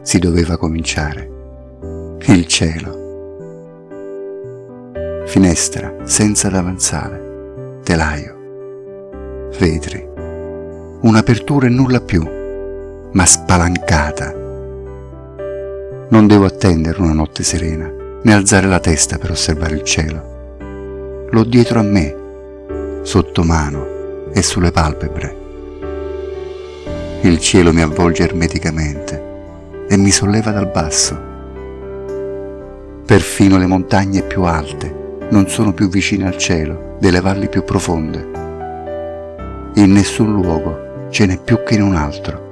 si doveva cominciare. Il cielo. Finestra senza davanzale, telaio, vetri, un'apertura e nulla più, ma spalancata. Non devo attendere una notte serena, né alzare la testa per osservare il cielo. L'ho dietro a me, sotto mano e sulle palpebre. Il cielo mi avvolge ermeticamente e mi solleva dal basso. Perfino le montagne più alte non sono più vicine al cielo delle valli più profonde. In nessun luogo ce n'è più che in un altro.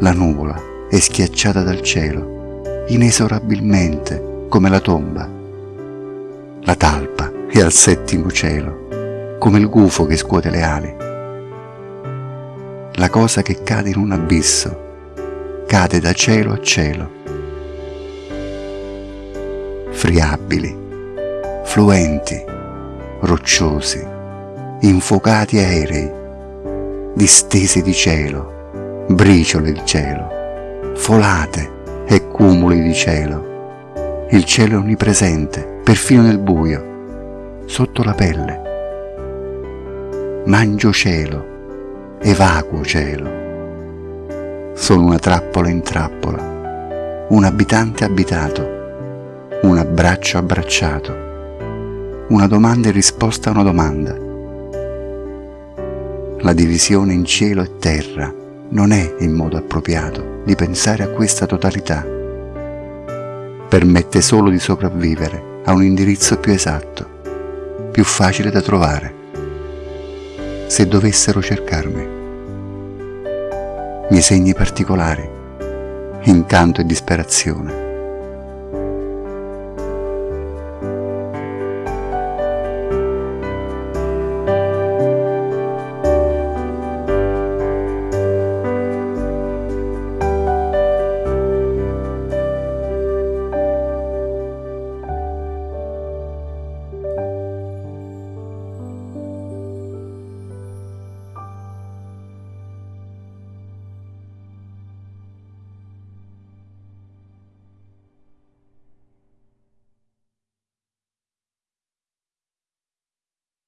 La nuvola è schiacciata dal cielo, inesorabilmente come la tomba. La talpa è al settimo cielo, come il gufo che scuote le ali. La cosa che cade in un abisso cade da cielo a cielo. Friabili, fluenti, rocciosi, infuocati aerei, distese di cielo, briciole di cielo, folate e cumuli di cielo. Il cielo è onnipresente, perfino nel buio, sotto la pelle. Mangio cielo, evacuo cielo sono una trappola in trappola, un abitante abitato, un abbraccio abbracciato, una domanda in risposta a una domanda. La divisione in cielo e terra non è il modo appropriato di pensare a questa totalità. Permette solo di sopravvivere a un indirizzo più esatto, più facile da trovare. Se dovessero cercarmi miei segni particolari, incanto e disperazione.